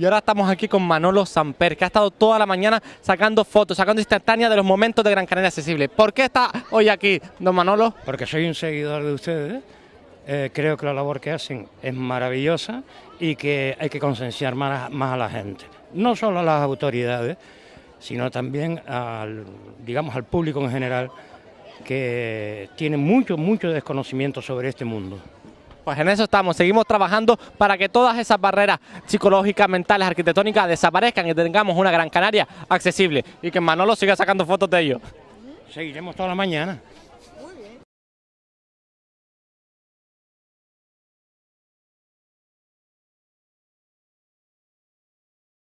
Y ahora estamos aquí con Manolo Samper, que ha estado toda la mañana sacando fotos, sacando instantáneas de los momentos de Gran Canaria Accesible. ¿Por qué está hoy aquí, don Manolo? Porque soy un seguidor de ustedes. eh, creo que la labor que hacen es maravillosa y que hay que concienciar más, más a la gente. No solo a las autoridades, sino también al, digamos, al público en general que tiene mucho, mucho desconocimiento sobre este mundo. Pues en eso estamos, seguimos trabajando para que todas esas barreras psicológicas, mentales, arquitectónicas desaparezcan y tengamos una Gran Canaria accesible y que Manolo siga sacando fotos de ello. Seguiremos toda la mañana.